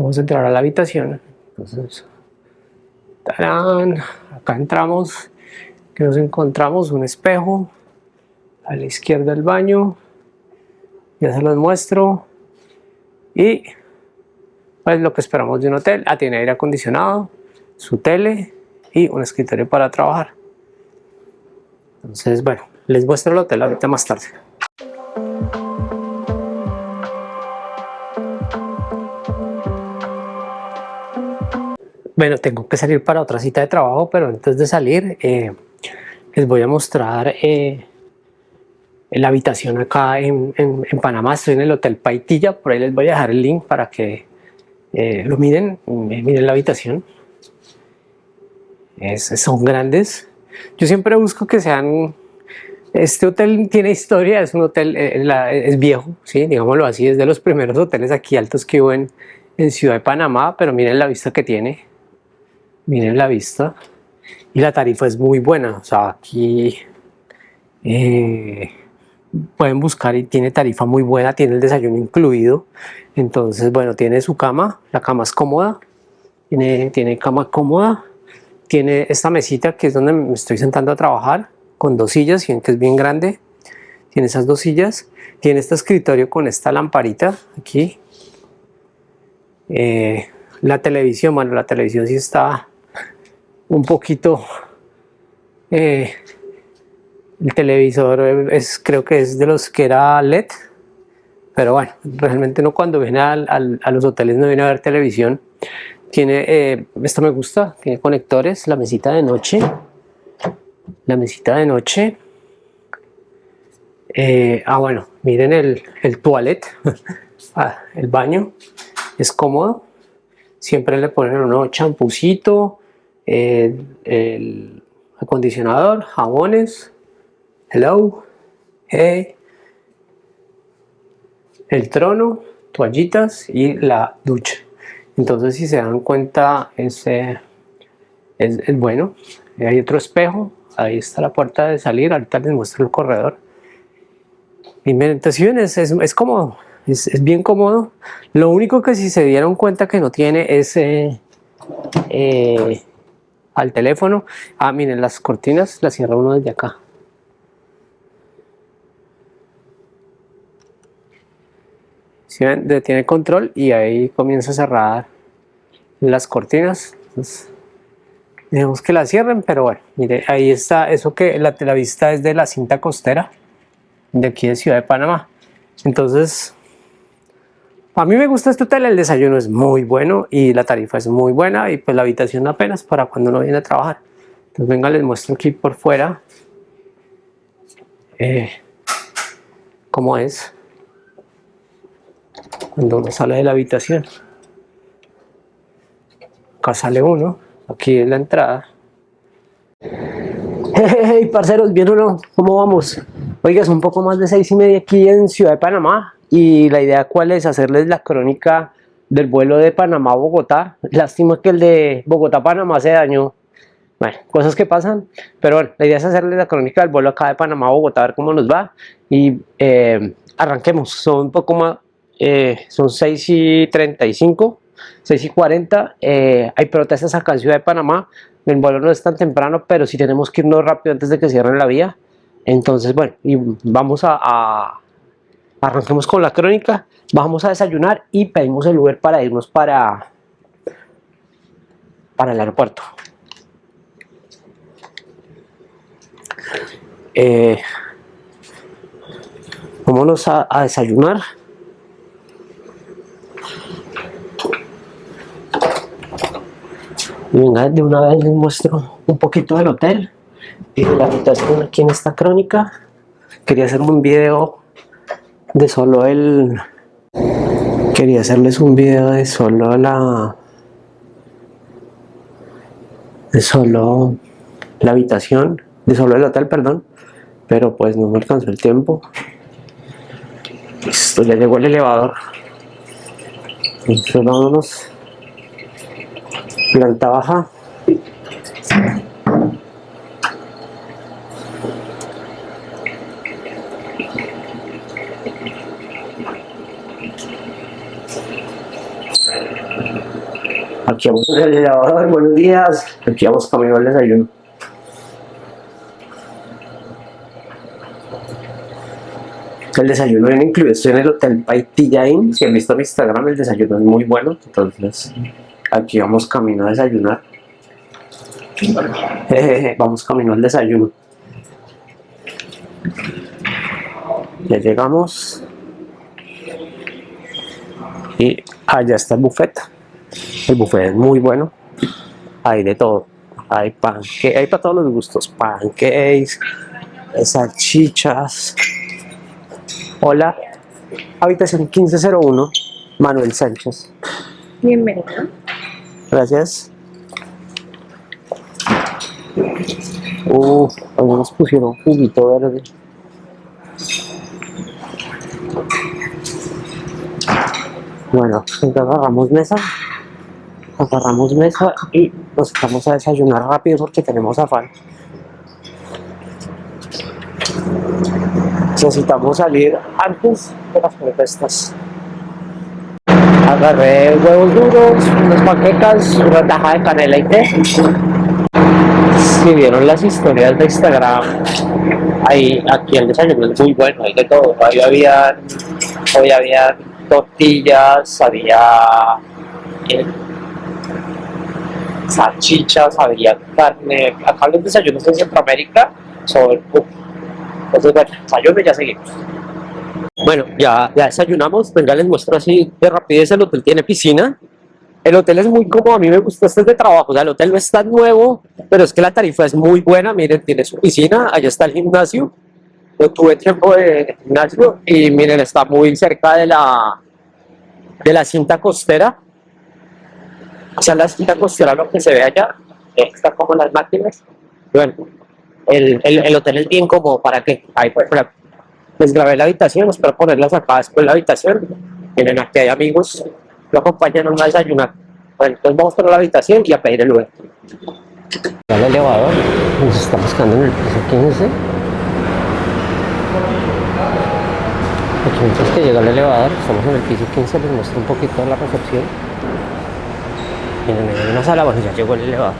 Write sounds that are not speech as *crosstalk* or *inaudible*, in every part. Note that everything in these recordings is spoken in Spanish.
vamos a entrar a la habitación. Entonces ¡tarán! acá entramos que nos encontramos un espejo a la izquierda del baño. Ya se los muestro. Y pues lo que esperamos de un hotel. Ah, tiene aire acondicionado su tele y un escritorio para trabajar. Entonces bueno les muestro el hotel ahorita más tarde Bueno, tengo que salir para otra cita de trabajo, pero antes de salir eh, les voy a mostrar eh, la habitación acá en, Panamá. Estoy en el Hotel Paitilla, por ahí les voy a dejar el link para que eh, lo miren, miren la habitación. son grandes. Yo siempre busco que sean... Este hotel tiene historia, es un hotel, es viejo, ¿sí? digámoslo así, es de los primeros hoteles aquí altos que hubo en Ciudad de Panamá, pero miren la vista que tiene miren la vista y la tarifa es muy buena o sea aquí eh, pueden buscar y tiene tarifa muy buena tiene el desayuno incluido entonces bueno tiene su cama la cama es cómoda tiene, tiene cama cómoda tiene esta mesita que es donde me estoy sentando a trabajar con dos sillas, y que es bien grande tiene esas dos sillas tiene este escritorio con esta lamparita aquí eh, la televisión, bueno la televisión sí está un poquito eh, el televisor es, creo que es de los que era LED pero bueno, realmente no cuando viene a los hoteles no viene a ver televisión tiene, eh, esto me gusta, tiene conectores, la mesita de noche la mesita de noche eh, ah bueno, miren el, el toilet *laughs* ah, el baño es cómodo siempre le ponen un champucito el, acondicionador, jabones, hello, hey, el trono, toallitas y la ducha. Entonces si se dan cuenta es, es, bueno. Hay otro espejo, ahí está la puerta de salir, ahorita les muestro el corredor. Meditación es, es, cómodo, es, bien cómodo. Lo único que si se dieron cuenta que no tiene es eh, eh, al teléfono. Ah, miren, las cortinas las cierra uno desde acá. Si ven, detiene control y ahí comienza a cerrar las cortinas. digamos que la cierren, pero bueno, mire, ahí está eso que la, la vista es de la cinta costera de aquí de Ciudad de Panamá. Entonces, a mí me gusta este hotel, el desayuno es muy bueno y la tarifa es muy buena y pues la habitación apenas para cuando uno viene a trabajar. Entonces venga, les muestro aquí por fuera eh, cómo es cuando uno sale de la habitación. Acá sale uno, aquí es la entrada. *laughs* Hey, parceros, ¿bien o no? ¿Cómo vamos? Oiga, es un poco más de seis y media aquí en Ciudad de Panamá y la idea cuál es hacerles la crónica del vuelo de Panamá a Bogotá. Lástima que el de Bogotá-Panamá se dañó. Bueno, cosas que pasan, pero bueno, la idea es hacerles la crónica del vuelo acá de Panamá a Bogotá, a ver cómo nos va y eh, arranquemos, son un poco más, eh, son 6 y 35, 6 y 40, eh, hay protestas acá en Ciudad de Panamá, el vuelo no es tan temprano, pero sí tenemos que irnos rápido antes de que cierren la vía, entonces bueno, y vamos a arranquemos con la crónica, vamos a desayunar y pedimos el Uber para irnos para, para el aeropuerto. Eh, vámonos a, desayunar. venga, de una vez les muestro un poquito del hotel y de la habitación aquí en esta crónica. Quería hacer un video de solo el quería hacerles un video de solo la de solo la habitación de solo el hotel perdón. Pero pues no me alcanzó el tiempo. Listo ya llegó el elevador. Entonces vámonos. Planta baja Vamos en el elevador, buenos días. Aquí vamos camino al desayuno. El desayuno viene incluido, estoy en el Hotel Paitilla Inn, si han visto mi Instagram el desayuno es muy bueno, entonces aquí vamos camino a desayunar. *laughs* vamos camino al desayuno. Ya llegamos. Y allá está el buffet. El buffet es muy bueno. Hay de todo. Hay pancakes, hay para todos los gustos. Pancakes, salchichas. Hola, habitación 1501, Manuel Sánchez. Bienvenido. Gracias. Uh, algunos pusieron juguito verde. Bueno, entonces agarramos mesa, agarramos mesa y nos vamos a desayunar rápido porque tenemos afán. Necesitamos salir antes de las protestas. Agarré huevos duros, unas paquetas, una taja de canela y té. Si vieron las historias de Instagram, ahí, aquí el desayuno es muy bueno, hay de todo. Hoy había, hoy había tortillas, había salchichas, había carne. Acá los desayunos en Centroamérica son... Entonces, bueno, desayuno y ya seguimos. Bueno, ya, ya desayunamos. Venga, les muestro así de rapidez. El hotel tiene piscina. El hotel es muy cómodo, a mí me gusta este es de trabajo, o sea, el hotel no es tan nuevo, pero es que la tarifa es muy buena, miren, tiene su piscina, allá está el gimnasio, yo tuve tiempo de gimnasio y miren, está muy cerca de la, de la cinta costera, sea, la cinta costera lo que se ve allá, está como las máquinas, bueno, el, el, el hotel es bien cómodo, ¿para qué? Ahí, pues, para- les grabé la habitación, espero ponerlas acá después la habitación, miren, aquí hay amigos, lo acompañan a desayunar. Bueno, entonces vamos para la habitación y a pedir el Uber. El elevador, nos estamos quedando en el piso 15. Aquí mientras que llega el elevador, estamos en el piso 15, les muestro un poquito la recepción. Hay una sala, bueno, ya llegó el elevador.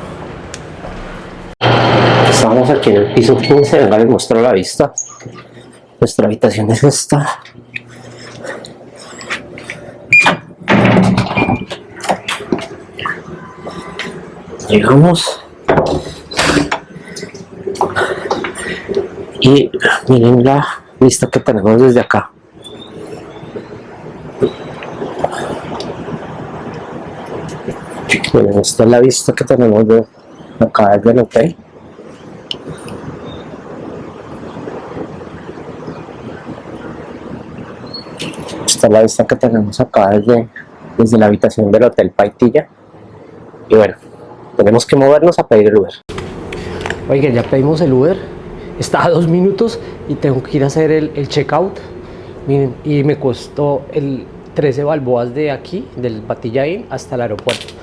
Estamos aquí en el piso 15, venga, les muestro la vista. Nuestra habitación es esta. Llegamos. Y miren la vista que tenemos desde acá. Miren, esta es la vista que tenemos de acá desde el hotel. Esta es la vista que tenemos acá desde, desde la habitación del hotel Paitilla. Y bueno, tenemos que movernos a pedir el Uber. Oigan, ya pedimos el Uber. Está a dos minutos y tengo que ir a hacer el, el checkout. Miren, y me costó el 13 balboas de aquí, del Patilla Inn, hasta el aeropuerto.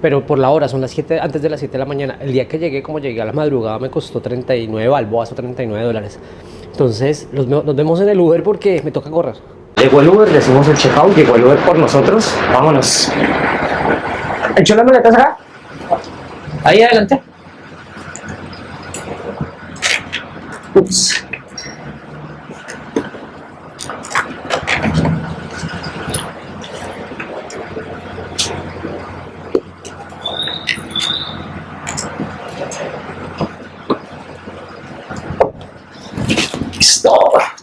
Pero por la hora, son las 7, antes de las 7 de la mañana. El día que llegué, como llegué a la madrugada, me costó 39 balboas o 39 dólares. Entonces, los nos vemos en el Uber porque me toca correr. Llegó el Uber, le hicimos el checkout, llegó el Uber por nosotros. Vámonos. ¿Echó las maletas acá? Ahí adelante. Ups.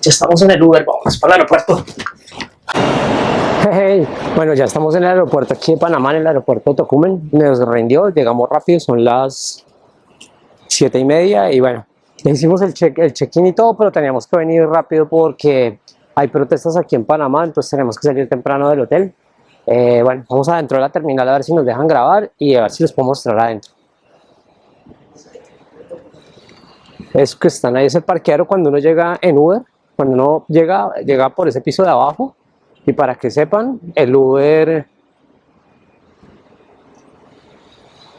Ya estamos en el Uber, vamos para el aeropuerto. Bueno, ya estamos en el aeropuerto aquí de Panamá, en el aeropuerto de Tocumen. Nos rindió, llegamos rápido, son las siete y media y bueno, hicimos el check-in y todo, pero teníamos que venir rápido porque hay protestas aquí en Panamá, entonces tenemos que salir temprano del hotel. Eh, bueno, vamos adentro de la terminal a ver si nos dejan grabar y a ver si les puedo mostrar adentro. Eso que están ahí es el parqueadero cuando uno llega en Uber, cuando uno llega, llega por ese piso de abajo y para que sepan, el Uber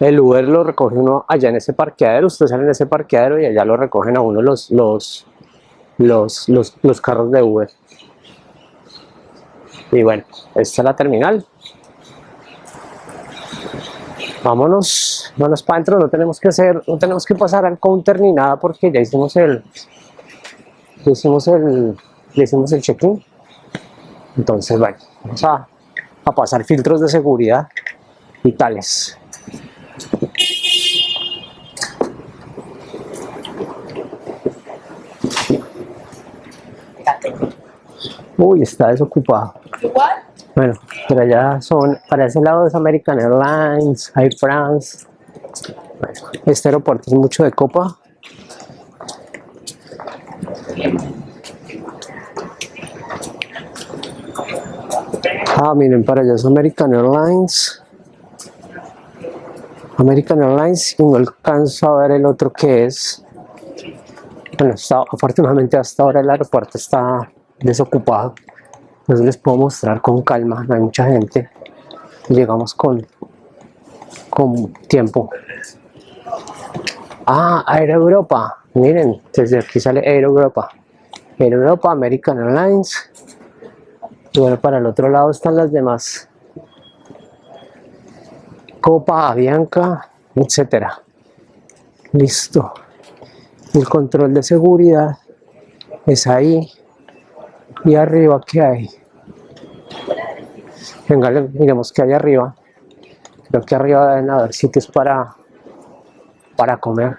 el Uber lo recoge uno allá en ese parqueadero, ustedes salen en ese parqueadero y allá lo recogen a uno los, los, los, los carros de Uber. Y bueno, esta es la terminal. Vámonos, vámonos para adentro, no tenemos que hacer, no tenemos que pasar al counter ni nada porque ya hicimos el, ya hicimos el, ya hicimos el check-in. Entonces, bueno, vamos a, a pasar filtros de seguridad y tales. Uy, está desocupado. Igual. Bueno, pero allá son, para ese lado es American Airlines, Air France. Este aeropuerto es mucho de copa. Ah, miren, para allá es American Airlines. American Airlines y no alcanzo a ver el otro que es. Bueno, está- afortunadamente hasta ahora el aeropuerto está desocupado. Entonces les puedo mostrar con calma, no hay mucha gente. Llegamos con, con tiempo. Ah, Air Europa. Miren, desde aquí sale Air Europa. Air Europa, American Airlines. Y bueno, para el otro lado están las demás. Copa, Avianca, etcétera. Listo. El control de seguridad es ahí. Y arriba, ¿qué hay? Venga, miremos qué hay arriba. Creo que arriba deben haber sitios para, para comer.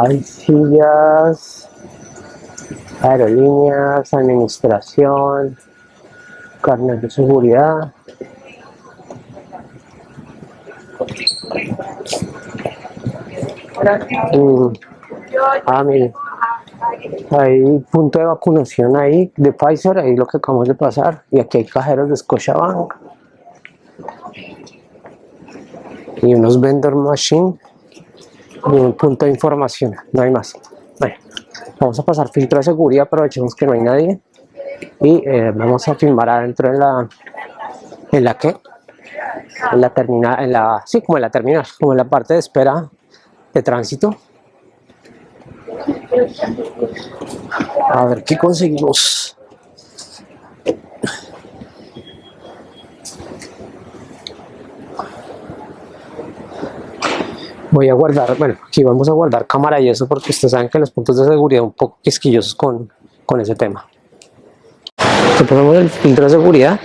Hay sillas, aerolíneas, administración, carnet de seguridad. Mm, Ah, mire, hay punto de vacunación ahí de Pfizer, ahí lo que acabamos de pasar, y aquí hay cajeros de Scotiabank. Y unos vendor machine un punto de información, no hay más. Bueno, vamos a pasar filtro de seguridad, aprovechemos que no hay nadie y eh, vamos a filmar adentro en la en la que en la terminal, en la sí, como en la terminal, como en la parte de espera de tránsito. A ver qué conseguimos. Voy a guardar, bueno, aquí vamos a guardar cámara y eso porque ustedes saben que los puntos de seguridad un poco quisquillosos con, con ese tema. Entonces ponemos el filtro de seguridad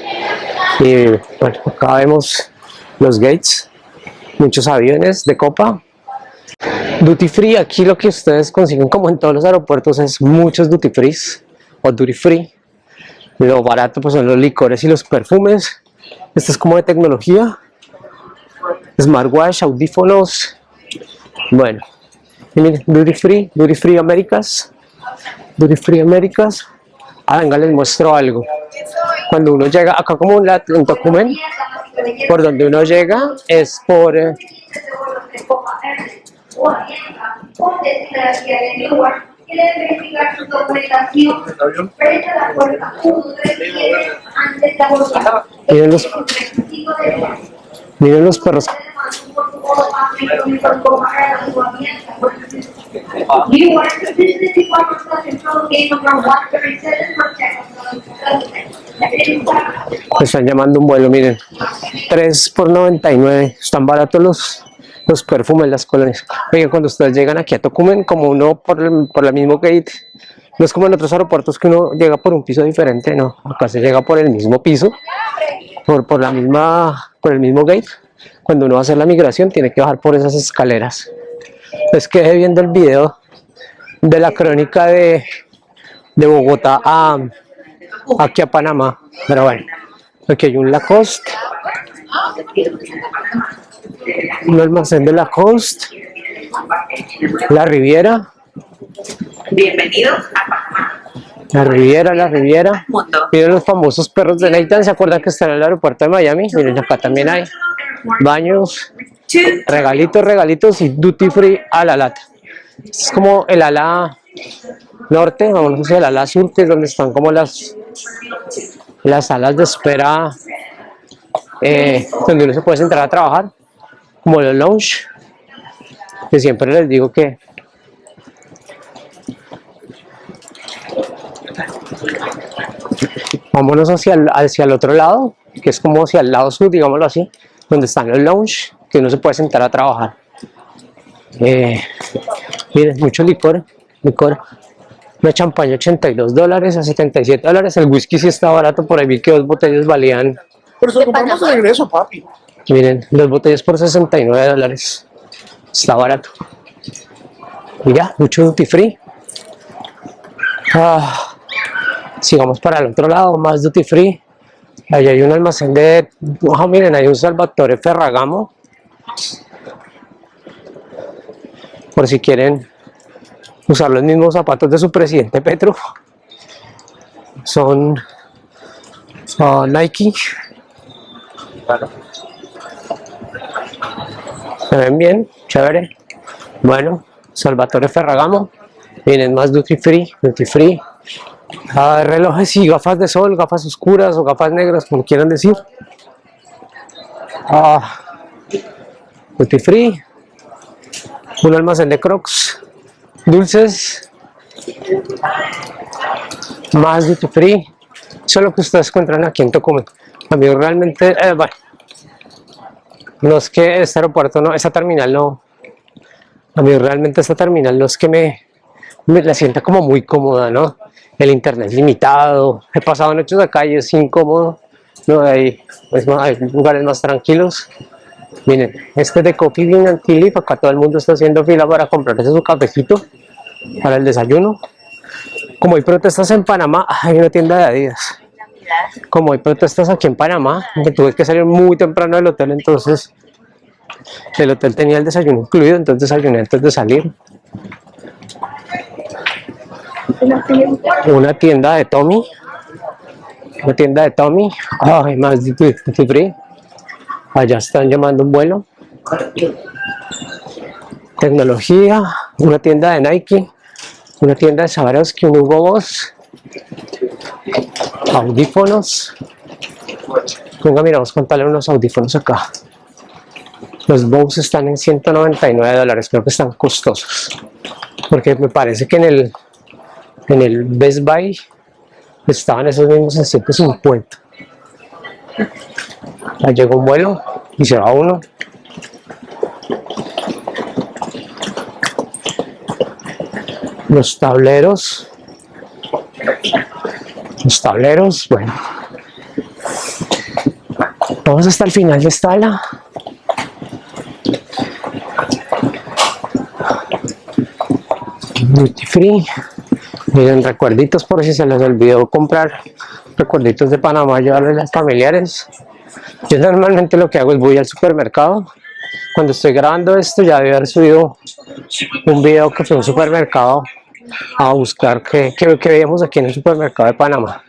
y bueno, acá vemos los gates, muchos aviones de copa. Duty free, aquí lo que ustedes consiguen como en todos los aeropuertos es muchos duty free o duty free. Lo barato pues son los licores y los perfumes. Esto es como de tecnología. Smartwatch, audífonos. Bueno, miren, Duty Free, Duty Free Américas. Duty Free Américas. Venga, les muestro algo. Cuando uno llega, acá como un, documento, por donde uno llega es por, eh, verificar su documentación frente a la puerta 1, 3, 7, antes de abordar. miren los, miren los perros. You are the department of control gate number one thirty-seven for Me están llamando un vuelo, miren. 3 por 99. Están baratos los, los perfumes, las colonias. Oigan, cuando ustedes llegan aquí a Tocumen, como uno por el, por el mismo gate, no es como en otros aeropuertos que uno llega por un piso diferente, no. Acá se llega por el mismo piso, por, por la misma, por el mismo gate. Cuando uno va a hacer la migración, tiene que bajar por esas escaleras. Es que viendo el video de la crónica de, de Bogotá a, aquí a Panamá. Pero bueno, aquí hay un Lacoste. Un almacén de Lacoste. La Riviera. Bienvenidos a Panamá, La Riviera, la Riviera. Miren los famosos perros de Nathan. ¿Se acuerdan que están en el aeropuerto de Miami? Miren, acá también hay baños, regalitos, regalitos y duty free a la lata. Es como el ala norte, vamos hacia el ala sur, que es donde están como las, las salas de espera eh, donde uno se puede sentar a trabajar, como los lounge, que siempre les digo que vámonos hacia el, hacia el otro lado, que es como hacia el lado sur, digámoslo así, donde están los lounge, que uno se puede sentar a trabajar. Eh, miren, mucho licor, licor. Una champaña 82 dólares a 77 dólares. El whisky sí está barato, por ahí vi que dos botellas valían, Pero se lo compramos de regreso, papi. miren, dos botellas por 69 dólares. Está barato. Y ya, mucho duty free. Ah, sigamos para el otro lado, más duty free. Allí hay un almacén de... Ah, miren, hay un Salvatore Ferragamo. Por si quieren usar los mismos zapatos de su presidente Petro. Son ah, Nike. Se ven bien, chévere. Bueno, Salvatore Ferragamo. Miren, más duty free, duty free. Ah, relojes y gafas de sol, gafas oscuras o gafas negras, como quieran decir. Ah, duty free. Un almacén de crocs. Dulces. Más duty free. Eso es lo que ustedes encuentran aquí en Tocumen. A realmente, eh, bueno, no es que este aeropuerto, no, esta terminal no, a realmente esta terminal no es que me, me la sienta como muy cómoda, ¿no? El internet limitado, he pasado noches acá y es incómodo, no hay, lugares más tranquilos. Miren, este es de Coffee Bean Leaf, acá todo el mundo está haciendo fila para comprarse su cafecito para el desayuno. Como hay protestas en Panamá, hay una tienda de Adidas. Como hay protestas aquí en Panamá, me tuve que salir muy temprano del hotel, entonces el hotel tenía el desayuno incluido, entonces desayuné antes de salir. Una tienda de Tommy. Una tienda de Tommy. Ay, más duty free. Allá están llamando un vuelo. Tecnología. Una tienda de Nike. Una tienda de Swarovski, un Hugo Boss. Audífonos. Venga, miramos contarle unos audífonos acá. Los Bose están en 199 dólares, creo que están costosos. Porque me parece que en el, en el Best Buy estaban esos mismos en 150. Ya llegó un vuelo y se va uno. Los tableros. Los tableros, bueno. Vamos hasta el final de esta ala. Duty free. Miren, recuerditos por si se les olvidó comprar recuerditos de Panamá, llevarles a las familiares. Yo normalmente lo que hago es voy al supermercado. Cuando estoy grabando esto ya debe haber subido un video que fue un supermercado a buscar qué, qué veíamos aquí en el supermercado de Panamá.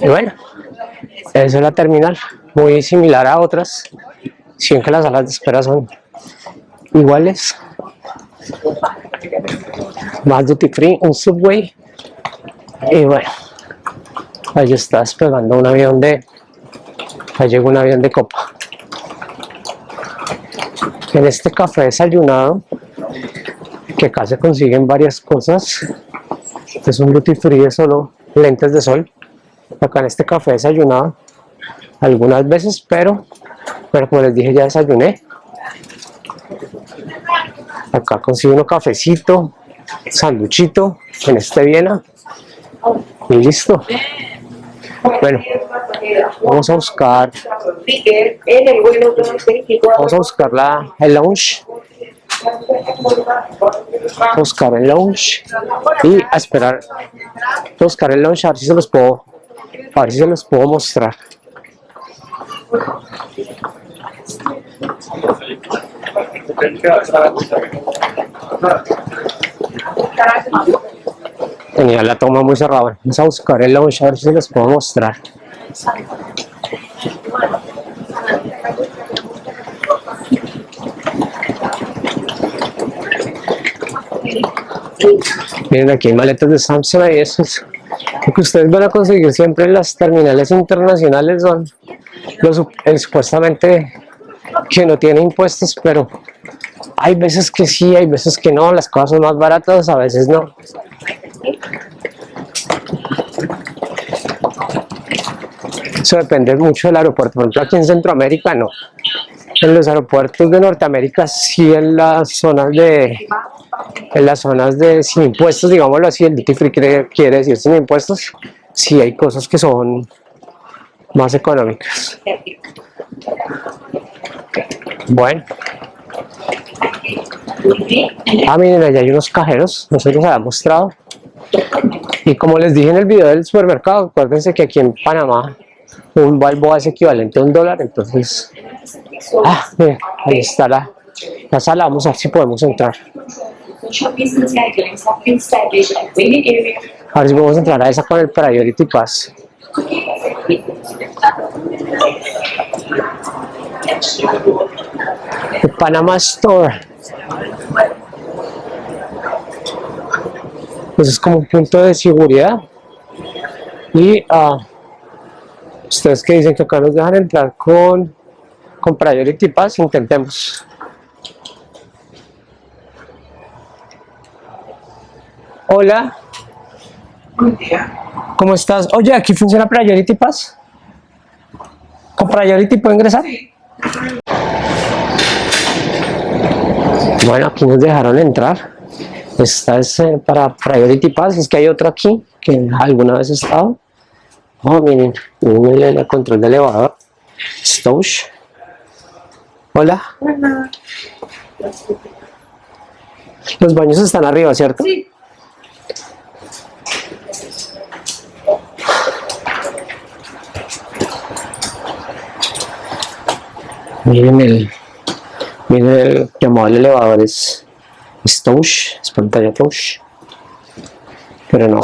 Y bueno, esa es la terminal, muy similar a otras, si que las salas de espera son iguales. Más duty free, un subway. Y bueno, ahí está despegando un avión de. Ahí llegó un avión de copa. En este café desayunado, que acá se consiguen varias cosas. Este es un duty free de solo lentes de sol. Acá en este café desayunado, algunas veces, pero, pero como les dije, ya desayuné. Acá consigo uno cafecito, sanduchito en este Viena. Y listo. Bueno, vamos a buscar, En el vuelo 224. vamos a buscar la, el lounge. Buscar el lounge y a esperar. buscar el lounge a ver si se los puedo, a ver si se los puedo mostrar. Tenía la toma muy cerrada. Vamos a buscar el lounge a ver si los puedo mostrar. Miren aquí hay maletas de Samsung y esos Lo que ustedes van a conseguir siempre en las terminales internacionales son los el supuestamente que no tiene impuestos, pero hay veces que sí, hay veces que no, las cosas son más baratas, a veces no. Eso depende mucho del aeropuerto. Por ejemplo, aquí en Centroamérica no. En los aeropuertos de Norteamérica sí en las zonas de en las zonas de sin impuestos, digámoslo así, el duty free quiere, decir sin impuestos, sí hay cosas que son más económicas. Bueno. Ah, miren, allá hay unos cajeros, no se los había mostrado. Y como les dije en el video del supermercado, acuérdense que aquí en Panamá un balboa es equivalente a un dólar, entonces... Ah, miren, ahí está la, la sala, vamos a ver si podemos entrar. Shopping centers have been established at many areas. A ver si podemos entrar a esa con el Priority Pass. El Panama Store. Pues es como un punto de seguridad. Y ah, ustedes que dicen que acá nos dejan entrar con, con Priority Pass, intentemos. Hola. ¿Cómo estás? Oye, ¿aquí funciona Priority Pass? ¿Con Priority puedo ingresar? Bueno, aquí nos dejaron entrar. Esta es eh, para Priority Pass. Es que hay otro aquí que alguna vez he estado. Oh, miren, miren el, control de elevador. Stoush. Hola. Los baños están arriba, ¿cierto? Sí. Miren el, miren el llamado al elevador es, es touch, es pantalla touch. Pero no,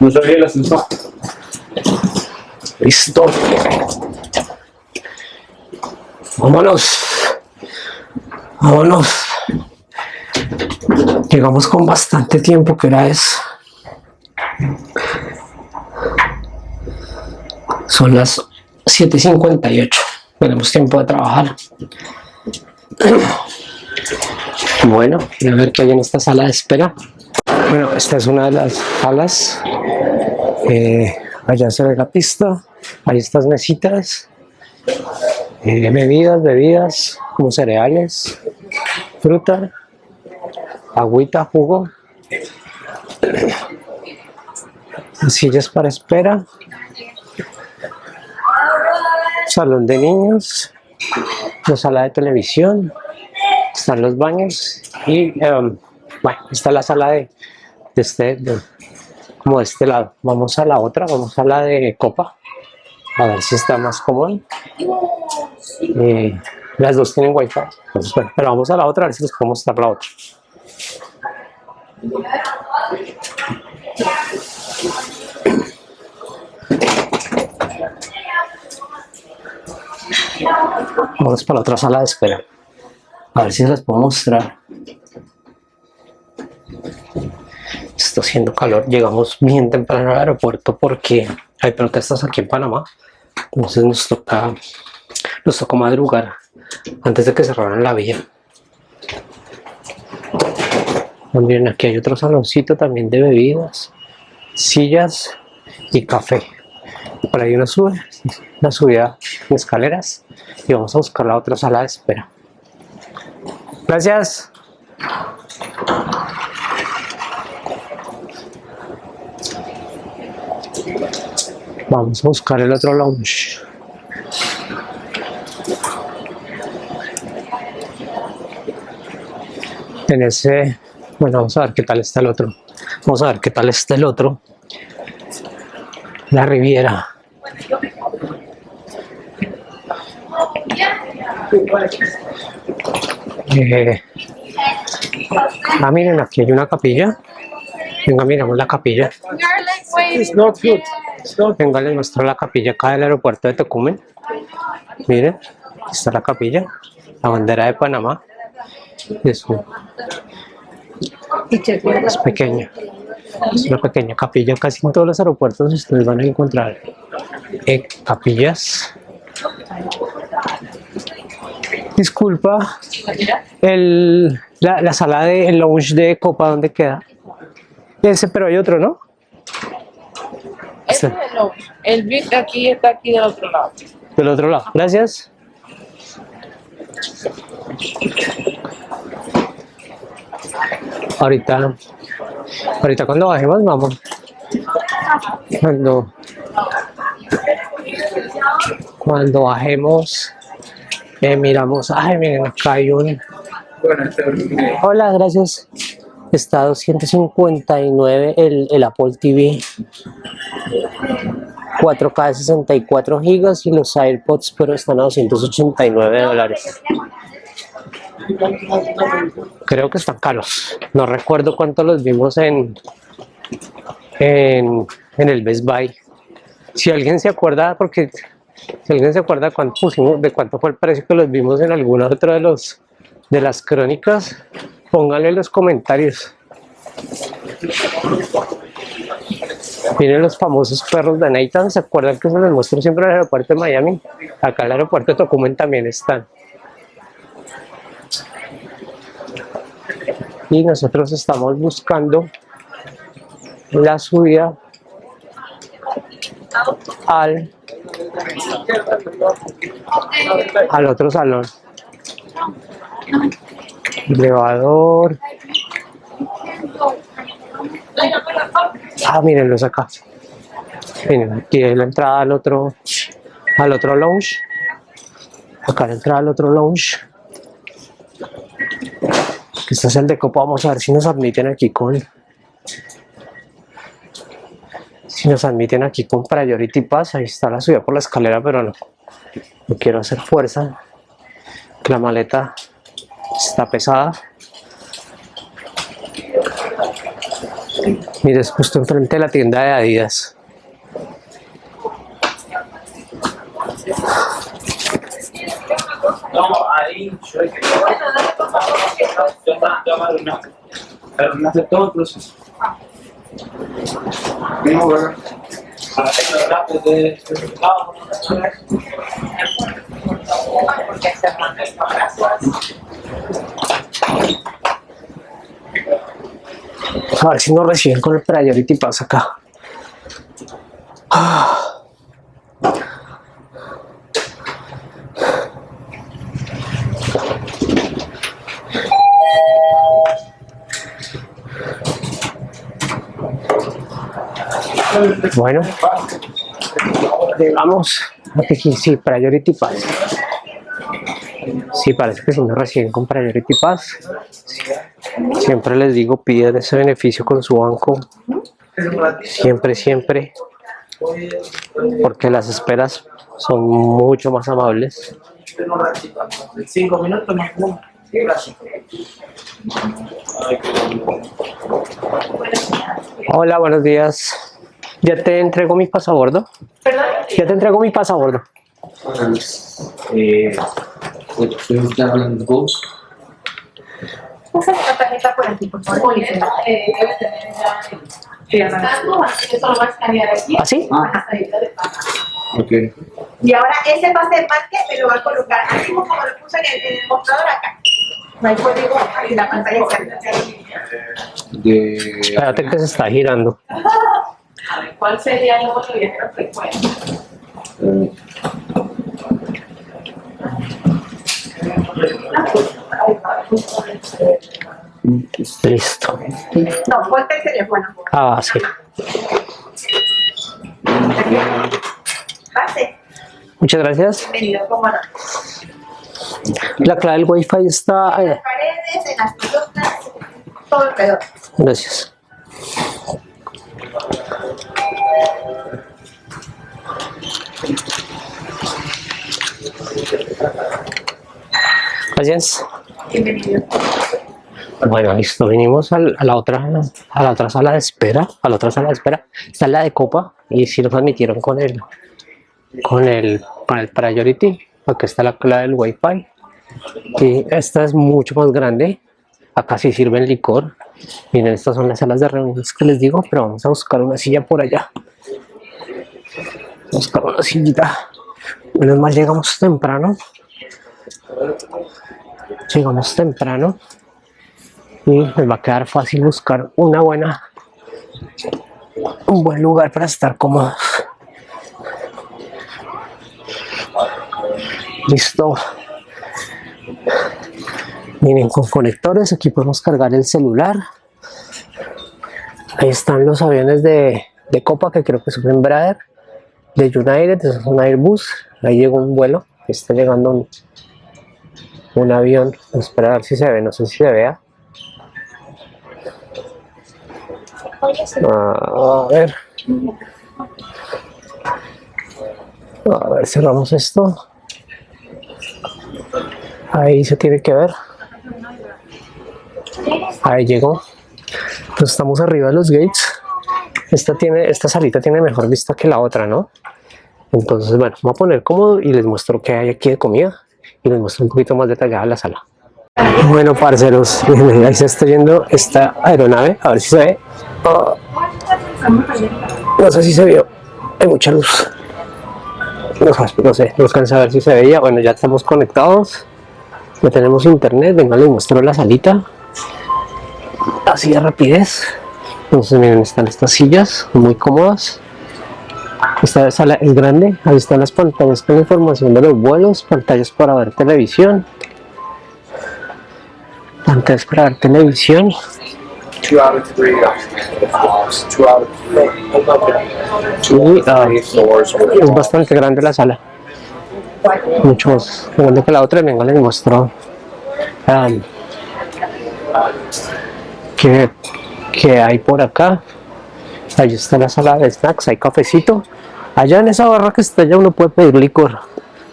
No sabía el ascensor. listo. Vámonos. Vámonos. Llegamos con bastante tiempo, que hora es? Son las 7.58. Tenemos tiempo de trabajar. Bueno, a ver qué hay en esta sala de espera. Bueno, esta es una de las salas. Eh, allá se ve la pista. Hay estas mesitas. Eh, bebidas, bebidas, como cereales, fruta, agüita, jugo. Sillas para espera. Salón de niños. La sala de televisión. Están los baños. Y em, bueno, está la sala de, este, como de este lado. Vamos a la otra, vamos a la de copa. A ver si está más cómodo. Eh, las dos tienen wifi. Entonces, pero vamos a la otra a ver si les puedo mostrar la otra. Vamos para la otra sala de espera. A ver si les puedo mostrar. Está haciendo calor. Llegamos bien temprano al aeropuerto porque hay protestas aquí en Panamá. Entonces nos toca, nos tocó madrugar antes de que cerraran la vía. También aquí hay otro saloncito también de bebidas, sillas y café. Por ahí uno sube, una subida de escaleras y vamos a buscar la otra sala de espera. Gracias. Vamos a buscar el otro lounge. En ese, bueno, vamos a ver qué tal está el otro. Vamos a ver qué tal está el otro. La Riviera. Eh, ah, miren, aquí hay una capilla. Venga, miramos la capilla. Venga, les muestro la capilla acá del aeropuerto de Tocumen. Miren, está la capilla, la bandera de Panamá. Es, un- es pequeña. Es una pequeña capilla. Casi en todos los aeropuertos ustedes van a encontrar eh, capillas. Disculpa, el, la, la sala de el lounge de Copa, ¿dónde queda? Ese, pero hay otro, ¿no? Ese es el lounge. El VIP de aquí está aquí del otro lado. Del otro lado. Gracias. Ahorita, ahorita cuando bajemos, vamos. Cuando, cuando bajemos, eh, miramos. Ay, miren, acá hay un. Hola, gracias. Está a 259 el, el Apple TV. 4K de 64 gigas y los AirPods pero están a 289 dólares. Creo que están caros. No recuerdo cuánto los vimos en, en, el Best Buy. Si alguien se acuerda, porque si alguien se acuerda cuánto pusimos, de cuánto fue el precio que los vimos en alguna otra de los de las crónicas, pónganle en los comentarios. Miren los famosos perros de Nathan, ¿se acuerdan que se los muestro siempre en el aeropuerto de Miami? Acá en el aeropuerto de Tocumen también están. Y nosotros estamos buscando la subida al, al otro salón. Elevador. Ah, mírenlos acá. Miren, aquí es la entrada al otro, al otro lounge. Acá la entrada al otro lounge. Este es el de Copa. Vamos a ver si nos admiten aquí con. Si nos admiten aquí con Priority Pass. Ahí está la subida por la escalera, pero no. Quiero hacer fuerza. La maleta está pesada. Mire, es justo enfrente de la tienda de Adidas. No, ahí yo que los datos de A ver si nos reciben con el Priority Pass acá. Ah. Bueno, llegamos aquí, sí, Priority Pass. Sí, parece que si nos reciben con Priority Pass. Siempre les digo, piden ese beneficio con su banco. Siempre, siempre. Porque las esperas son mucho más amables. Cinco minutos más. Hola, buenos días. Ya te entrego mi pasabordo. Ya te entrego mi pasabordo. Eh, ¿Usted hablando de Pasa la tarjeta por aquí, por favor. Eh, ya Estando, así que solo va a escanear aquí. ¿Así? Ajá, ahí lo de paga. Ok. Y ahora ese pase de marque me lo va a colocar así como lo puse en el, en el mostrador acá. No hay código en la pantalla. De... Espérate que se está girando. *laughs* A ver, ¿cuál sería el que frecuente? eh, Listo. No, ponte el teléfono. Ah, sí. Pase. Muchas gracias. Bienvenido, cómo no. La clave del Wi-Fi está... En eh, las paredes, en las columnas, todo alrededor. Gracias. Gracias. Bienvenido. Bueno, listo. Vinimos a la otra a la otra sala de espera, a la otra sala de espera. Está la de copa y sí nos admitieron con el con el con el priority. Acá está la clave del Wi-Fi. Y esta es mucho más grande. Acá sí sirven licor. Miren, estas son las salas de reuniones que les digo, pero vamos a buscar una silla por allá. Buscar una sillita. Menos mal llegamos temprano. Llegamos temprano. Y nos va a quedar fácil buscar una buena, un buen lugar para estar cómodos. Listo. Miren, con conectores aquí podemos cargar el celular. Ahí están los aviones de, de Copa que creo que son Embraer, de United, es un Airbus. Ahí llegó un vuelo, está llegando un, un avión. Espera a ver si se ve, no sé si se vea. A ver. A ver, cerramos esto. Ahí se tiene que ver. Ahí llegó. Pues estamos arriba de los gates. Esta, tiene, esta salita tiene mejor vista que la otra, ¿no? Entonces, bueno, voy a poner cómodo y les muestro qué hay aquí de comida y les muestro un poquito más detallada la sala. Bueno, parceros, *laughs* ahí se está yendo esta aeronave, a ver si se ve. Ah, no sé si se vio, hay mucha luz. No, no sé, no alcanza a ver si se veía. Bueno, ya estamos conectados, ya tenemos internet. Venga, les muestro la salita. Así de rapidez. Entonces, miren, están estas sillas muy cómodas. Esta sala es grande, ahí están las pantallas con información de los vuelos, pantallas para ver televisión, pantallas para ver televisión, Two ah, es bastante grande la sala, mucho más grande que la otra. Venga, les muestro am, que, que hay por acá. Ahí está la sala de snacks, hay cafecito. Allá en esa barra que está allá uno puede pedir licor.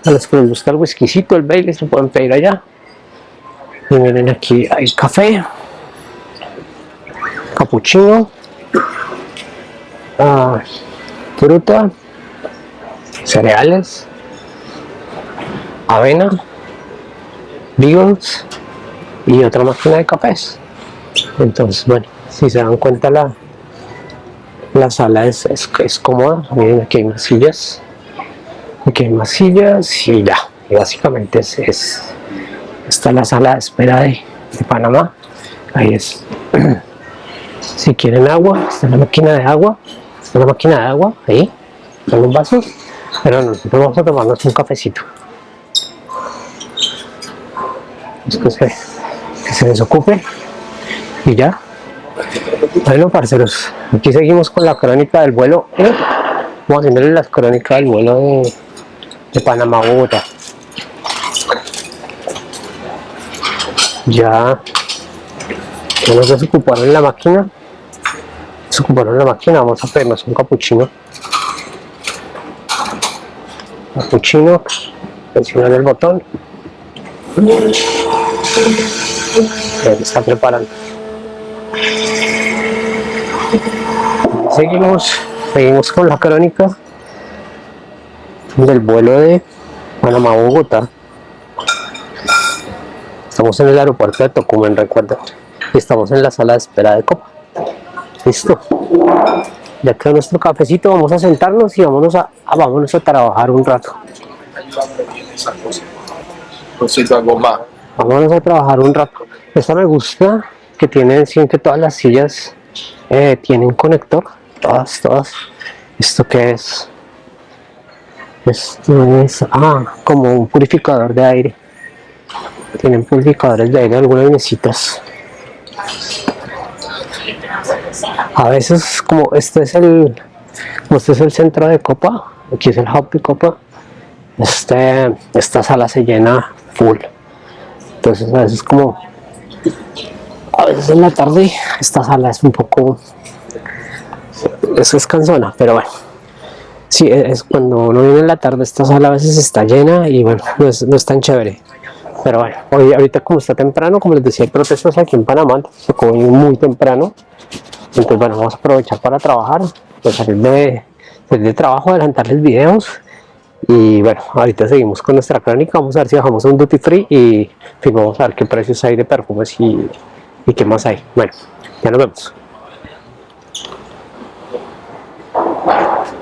A los que les gusta el el Bailey, se pueden pedir allá. Y miren aquí hay café, capuchino, ah, fruta, cereales, avena, beagles y otra máquina de cafés. Entonces, bueno, si se dan cuenta la, la sala es, es, es cómoda. Miren, aquí hay más sillas. Aquí hay más sillas y ya. Y básicamente es, es esta es la sala de espera de, de Panamá. Ahí es. *clears throat* Si quieren agua, está la máquina de agua. Está la máquina de agua, ahí. Con los vasos. Pero nosotros vamos a tomarnos un cafecito. Es que se, que se desocupe. Y ya. Bueno, parceros, aquí seguimos con la crónica del vuelo. ¿eh? Vamos haciéndole la crónica del vuelo de, Panamá a Bogotá. Ya, ya nos desocuparon la máquina. Desocuparon la máquina, vamos a pedirnos un capuchino. Capuchino, presionar el botón. Se está preparando. Seguimos, seguimos con la crónica del vuelo de Panamá a Bogotá. Estamos en el aeropuerto de Tocumen, recuerda. Y estamos en la sala de espera de Copa. Listo. Ya quedó nuestro cafecito, vamos a sentarnos y vámonos a, a- vámonos a trabajar un rato. Vámonos a trabajar un rato. Esta me gusta que tiene, sí, que todas las sillas eh, tienen conector. Todas, todas. ¿Esto qué es? Esto es, ah, como un purificador de aire. Tienen purificadores de aire algunas mesitas. A veces, como este es el, como este es el centro de copa, aquí es el hub copa, este, esta sala se llena full. Entonces a veces como a veces en la tarde esta sala es un poco es, es cansona, pero bueno. Sí, es cuando uno viene en la tarde esta sala a veces está llena y bueno, no es, no es tan chévere. Pero bueno, hoy ahorita como está temprano, como les decía, hay protestas aquí en Panamá, entonces muy temprano. Entonces bueno, vamos a aprovechar para trabajar, pues salir de, salir de trabajo, adelantarles videos y bueno, ahorita seguimos con nuestra crónica. Vamos a ver si bajamos a un duty free y vamos a ver qué precios hay de perfumes y, y qué más hay. Bueno, Ya nos vemos. Wow.